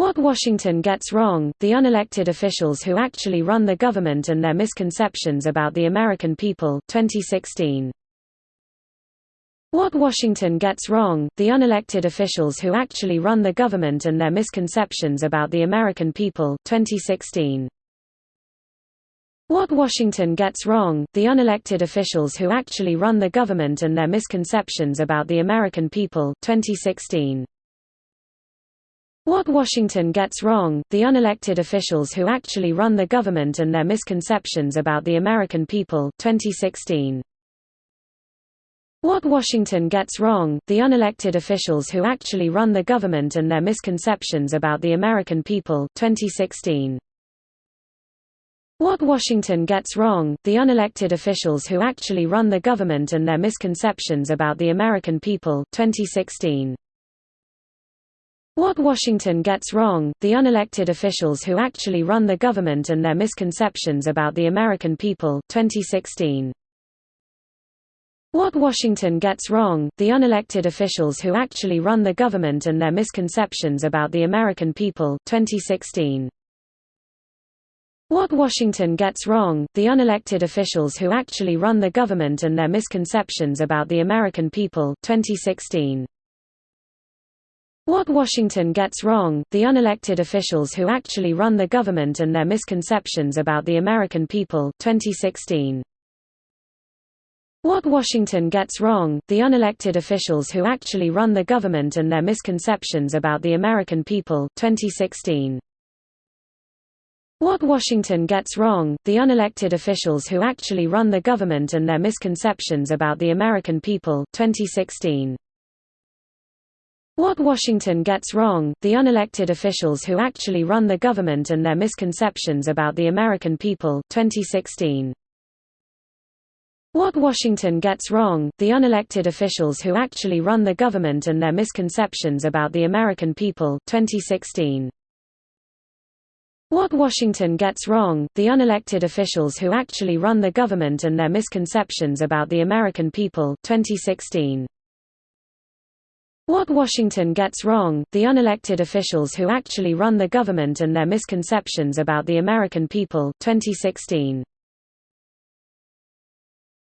What Washington Gets Wrong, The Unelected Officials Who Actually Run the Government and Their Misconceptions About the American People 2016. What Washington Gets Wrong, The Unelected Officials Who Actually Run the Government and Their Misconceptions About the American People 2016. What Washington Gets Wrong, The Unelected Officials Who Actually Run the Government and Their Misconceptions About the American People 2016. What Washington Gets Wrong, The Unelected Officials Who Actually Run the Government and Their Misconceptions About the American People 2016. What Washington Gets Wrong, The Unelected Officials Who Actually Run the Government and Their Misconceptions About the American People 2016. What Washington Gets Wrong, The Unelected Officials Who Actually Run the Government and Their Misconceptions About the American People 2016. What Washington Gets Wrong, The Unelected Officials Who Actually Run the Government and Their Misconceptions About the American People 2016. What Washington Gets Wrong, The Unelected Officials Who Actually Run the Government and Their Misconceptions About the American People 2016. What Washington Gets Wrong, The Unelected Officials Who Actually Run the Government and Their Misconceptions About the American People 2016. What Washington Gets Wrong, The Unelected Officials Who Actually Run the Government and Their Misconceptions About the American People 2016. What Washington Gets Wrong, The Unelected Officials Who Actually Run the Government and Their Misconceptions About the American People 2016. What Washington Gets Wrong, The Unelected Officials Who Actually Run the Government and Their Misconceptions About the American People 2016. What Washington Gets Wrong, The Unelected Officials Who Actually Run the Government and Their Misconceptions About the American People 2016. What Washington Gets Wrong, The Unelected Officials Who Actually Run the Government and Their Misconceptions About the American People 2016. What Washington Gets Wrong, The Unelected Officials Who Actually Run the Government and Their Misconceptions About the American People 2016. What Washington Gets Wrong, The Unelected Officials Who Actually Run the Government and Their Misconceptions About the American People 2016.